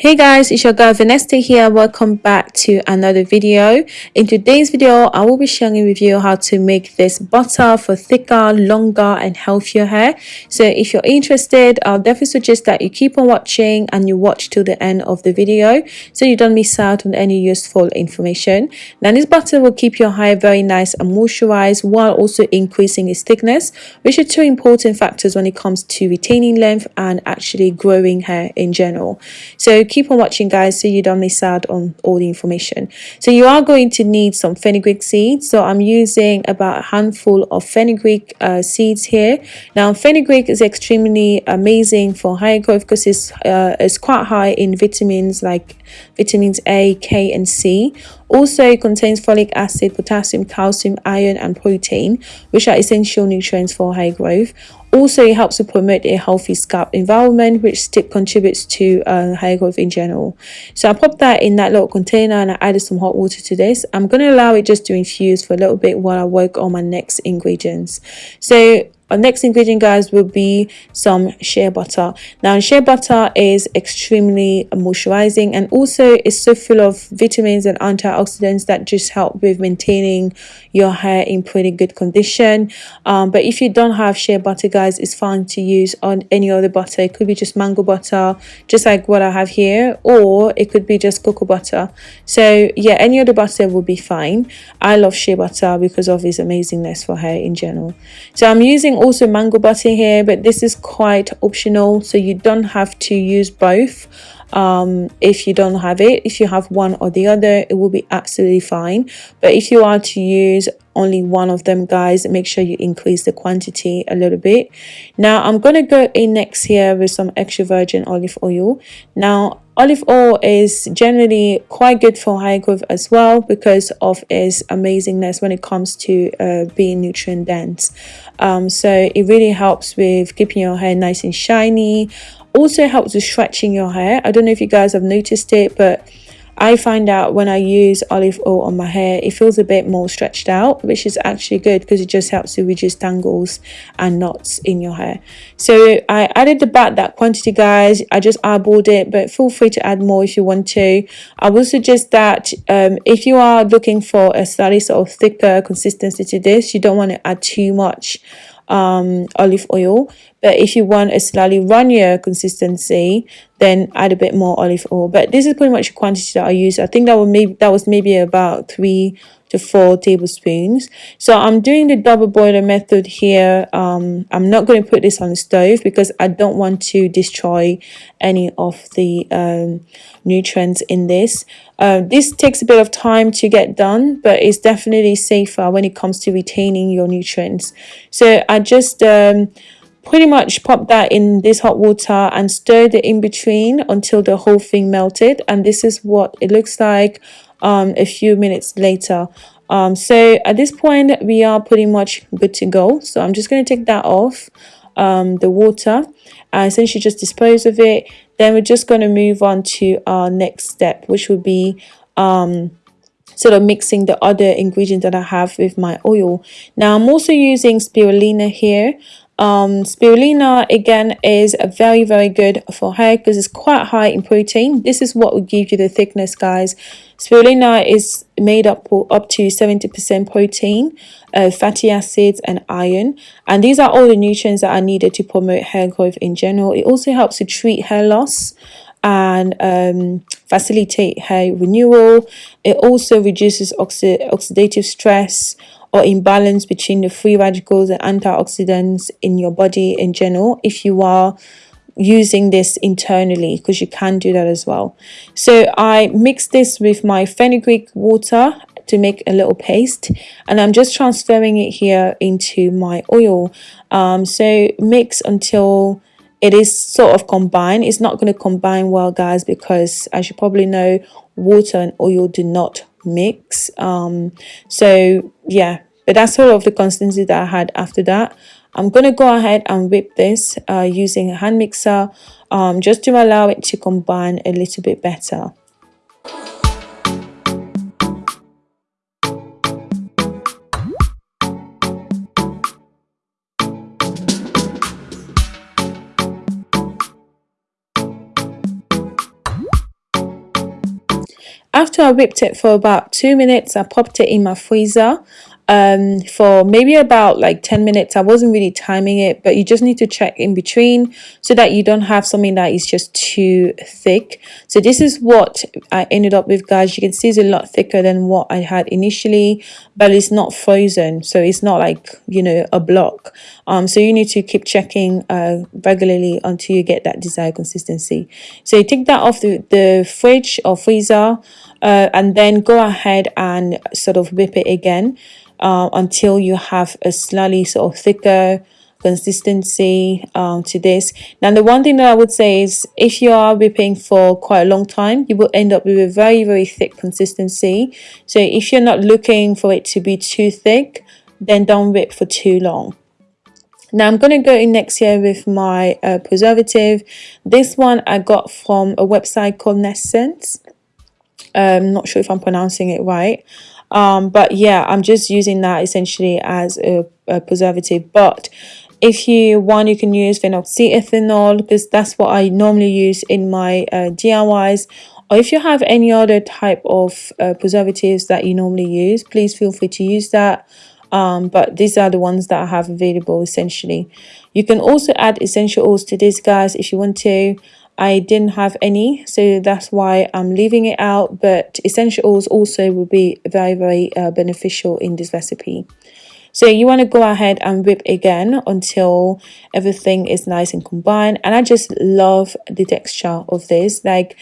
Hey guys, it's your girl Vanessa here. Welcome back to another video. In today's video, I will be sharing with you how to make this butter for thicker, longer and healthier hair. So if you're interested, I'll definitely suggest that you keep on watching and you watch till the end of the video so you don't miss out on any useful information. Now this butter will keep your hair very nice and moisturized while also increasing its thickness, which are two important factors when it comes to retaining length and actually growing hair in general. So keep on watching guys so you don't miss out on all the information. So you are going to need some fenugreek seeds. So i'm using about a handful of fenugreek uh, seeds here. Now fenugreek is extremely amazing for hair growth because it's uh, it's quite high in vitamins like vitamins a k and c also contains folic acid potassium calcium iron and protein which are essential nutrients for hair growth also, it helps to promote a healthy scalp environment, which still contributes to uh, hair growth in general. So I popped that in that little container and I added some hot water to this. I'm going to allow it just to infuse for a little bit while I work on my next ingredients. So our next ingredient guys will be some shea butter. Now shea butter is extremely moisturizing and also it's so full of vitamins and antioxidants that just help with maintaining your hair in pretty good condition. Um, but if you don't have shea butter guys it's fine to use on any other butter. It could be just mango butter just like what i have here or it could be just cocoa butter. So yeah any other butter will be fine. I love shea butter because of its amazingness for hair in general. So i'm using also mango butter here but this is quite optional so you don't have to use both um, if you don't have it. If you have one or the other it will be absolutely fine. But if you are to use only one of them guys make sure you increase the quantity a little bit. Now i'm to go in next here with some extra virgin olive oil. Now olive oil is generally quite good for hair growth as well because of its amazingness when it comes to uh, being nutrient dense. Um, so it really helps with keeping your hair nice and shiny. Also helps with stretching your hair. I don't know if you guys have noticed it but I find out when I use olive oil on my hair, it feels a bit more stretched out, which is actually good because it just helps to reduce tangles and knots in your hair. So I added about that quantity, guys. I just eyeballed it, but feel free to add more if you want to. I will suggest that um, if you are looking for a slightly sort of thicker consistency to this, you don't want to add too much um, olive oil. But if you want a slightly runnier consistency, then add a bit more olive oil. But this is pretty much the quantity that I use. I think that was maybe that was maybe about three to four tablespoons. So I'm doing the double boiler method here. Um, I'm not going to put this on the stove because I don't want to destroy any of the um, nutrients in this. Uh, this takes a bit of time to get done, but it's definitely safer when it comes to retaining your nutrients. So I just um, pretty much pop that in this hot water and stir it in between until the whole thing melted. And this is what it looks like um, a few minutes later. Um, so at this point, we are pretty much good to go. So I'm just going to take that off um, the water and essentially just dispose of it. Then we're just going to move on to our next step, which will be um, sort of mixing the other ingredients that I have with my oil. Now I'm also using spirulina here. Um, spirulina again is very very good for hair because it's quite high in protein. This is what will give you the thickness guys. Spirulina is made up up to 70% protein, uh, fatty acids and iron and these are all the nutrients that are needed to promote hair growth in general. It also helps to treat hair loss and um, facilitate hair renewal. It also reduces oxi oxidative stress or imbalance between the free radicals and antioxidants in your body in general if you are using this internally because you can do that as well so i mix this with my fenugreek water to make a little paste and i'm just transferring it here into my oil um, so mix until it is sort of combined. It's not going to combine well guys because as you probably know water and oil do not mix. Um so yeah but that's sort of the consistency that i had after that. I'm going to go ahead and whip this uh, using a hand mixer um, just to allow it to combine a little bit better after I whipped it for about two minutes I popped it in my freezer um, for maybe about like 10 minutes. I wasn't really timing it, but you just need to check in between so that you don't have something that is just too thick. So this is what I ended up with, guys. You can see it's a lot thicker than what I had initially, but it's not frozen. So it's not like, you know, a block. Um, so you need to keep checking uh, regularly until you get that desired consistency. So you take that off the, the fridge or freezer uh, and then go ahead and sort of whip it again uh, until you have a slightly sort of thicker consistency um, to this. Now, the one thing that I would say is if you are whipping for quite a long time, you will end up with a very, very thick consistency. So if you're not looking for it to be too thick, then don't whip for too long. Now I'm going to go in next year with my uh, preservative. This one I got from a website called Naissance. I'm um, not sure if I'm pronouncing it right um but yeah i'm just using that essentially as a, a preservative but if you want you can use phenoxyethanol because that's what i normally use in my uh, diys or if you have any other type of uh, preservatives that you normally use please feel free to use that um, but these are the ones that I have available essentially. You can also add essential oils to this guys if you want to. I didn't have any so that's why I'm leaving it out but essential oils also will be very very uh, beneficial in this recipe so you want to go ahead and whip again until everything is nice and combined and I just love the texture of this like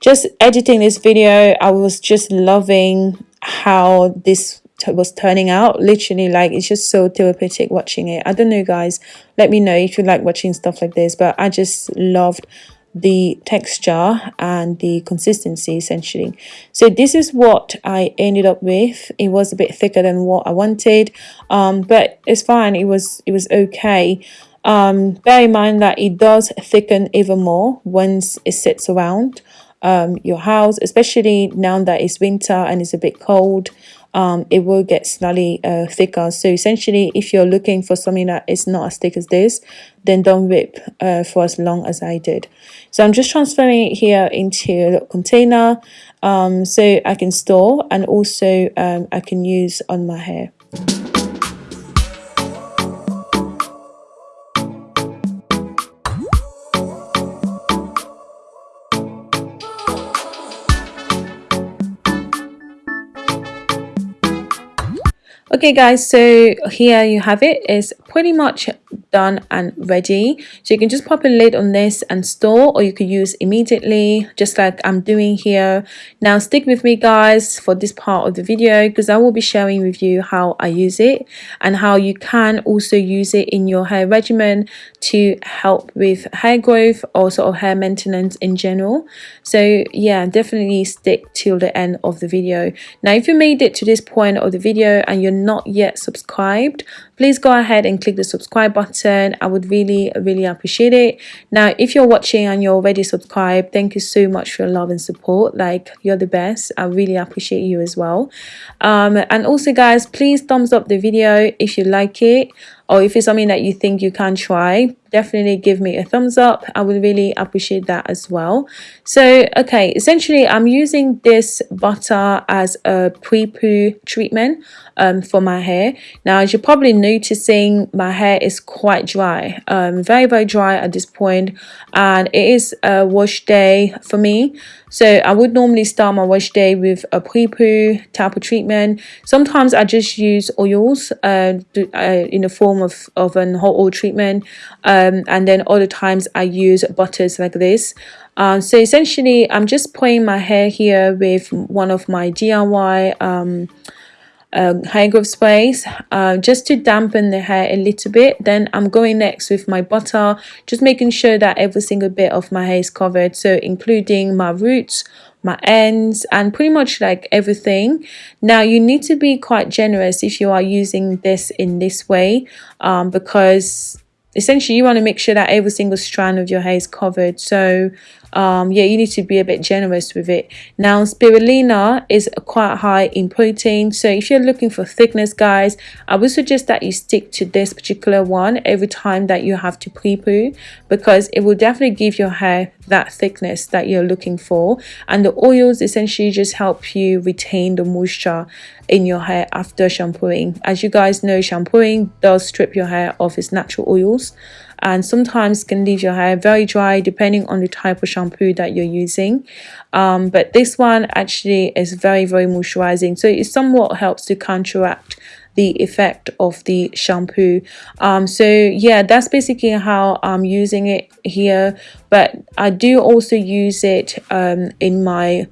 just editing this video I was just loving how this was turning out. Literally like it's just so therapeutic watching it. I don't know guys. Let me know if you like watching stuff like this but I just loved the texture and the consistency essentially. So this is what i ended up with. It was a bit thicker than what i wanted um, but it's fine. It was it was okay. Um, bear in mind that it does thicken even more once it sits around um, your house especially now that it's winter and it's a bit cold um, it will get slightly uh, thicker. So essentially, if you're looking for something that is not as thick as this, then don't whip uh, for as long as I did. So I'm just transferring it here into a little container um, so I can store and also um, I can use on my hair. Okay guys so here you have it. It's pretty much done and ready. So you can just pop a lid on this and store or you could use immediately just like I'm doing here. Now stick with me guys for this part of the video because I will be sharing with you how I use it and how you can also use it in your hair regimen to help with hair growth or sort of hair maintenance in general. So yeah definitely stick till the end of the video. Now if you made it to this point of the video and you're not yet subscribed please go ahead and click the subscribe button. I would really really appreciate it. Now if you're watching and you're already subscribed thank you so much for your love and support. Like you're the best. I really appreciate you as well. Um, and also guys please thumbs up the video if you like it or if it's something that you think you can try definitely give me a thumbs up i would really appreciate that as well so okay essentially i'm using this butter as a pre-poo treatment um, for my hair now as you're probably noticing my hair is quite dry um, very very dry at this point and it is a wash day for me so I would normally start my wash day with a pre-poo type of treatment. Sometimes I just use oils uh, uh, in the form of, of an hot oil treatment. Um, and then other times I use butters like this. Um, so essentially, I'm just putting my hair here with one of my DIY um, uh, hair growth sprays uh, just to dampen the hair a little bit. Then I'm going next with my butter just making sure that every single bit of my hair is covered. So including my roots my ends and pretty much like everything. Now you need to be quite generous if you are using this in this way um, because essentially you want to make sure that every single strand of your hair is covered. So um yeah you need to be a bit generous with it. Now spirulina is quite high in protein so if you're looking for thickness guys i would suggest that you stick to this particular one every time that you have to pre-poo because it will definitely give your hair that thickness that you're looking for and the oils essentially just help you retain the moisture in your hair after shampooing. As you guys know shampooing does strip your hair of its natural oils and sometimes can leave your hair very dry depending on the type of shampoo that you're using. Um, but this one actually is very very moisturizing. So it somewhat helps to counteract the effect of the shampoo. Um, so yeah that's basically how I'm using it here. But I do also use it um, in my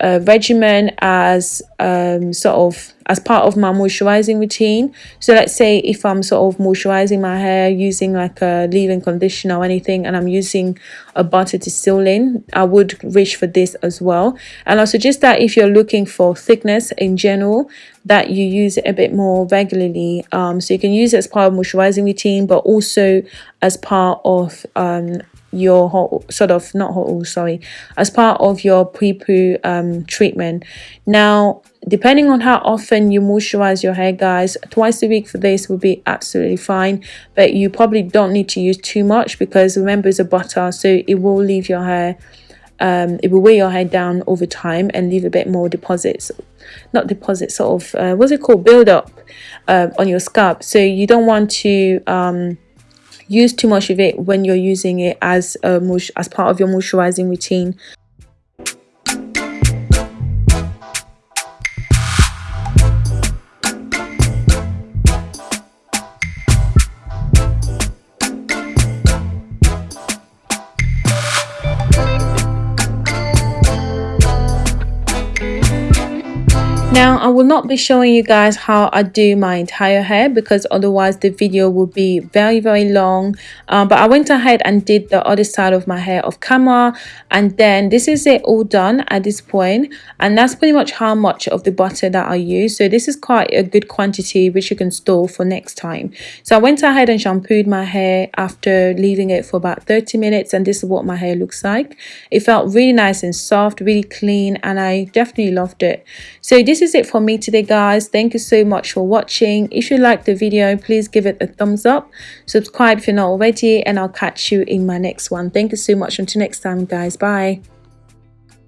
uh, regimen as um, sort of as part of my moisturizing routine. So let's say if i'm sort of moisturizing my hair using like a leave-in conditioner or anything and i'm using a butter to seal in i would reach for this as well. And i suggest that if you're looking for thickness in general that you use it a bit more regularly. Um, so you can use it as part of moisturizing routine but also as part of um, your hot sort of not oil sorry as part of your pre-poo um, treatment. Now depending on how often you moisturize your hair guys twice a week for this would be absolutely fine. But you probably don't need to use too much because remember it's a butter so it will leave your hair um, it will weigh your hair down over time and leave a bit more deposits not deposits sort of uh, what's it called? Build up uh, on your scalp. So you don't want to um, use too much of it when you're using it as a as part of your moisturizing routine Now, I will not be showing you guys how I do my entire hair because otherwise the video will be very, very long. Um, but I went ahead and did the other side of my hair off camera. And then this is it all done at this point. And that's pretty much how much of the butter that I use. So this is quite a good quantity which you can store for next time. So I went ahead and shampooed my hair after leaving it for about 30 minutes. And this is what my hair looks like. It felt really nice and soft, really clean. And I definitely loved it. So this is it for me today guys. Thank you so much for watching. If you liked the video please give it a thumbs up subscribe if you're not already and i'll catch you in my next one. Thank you so much. Until next time guys. Bye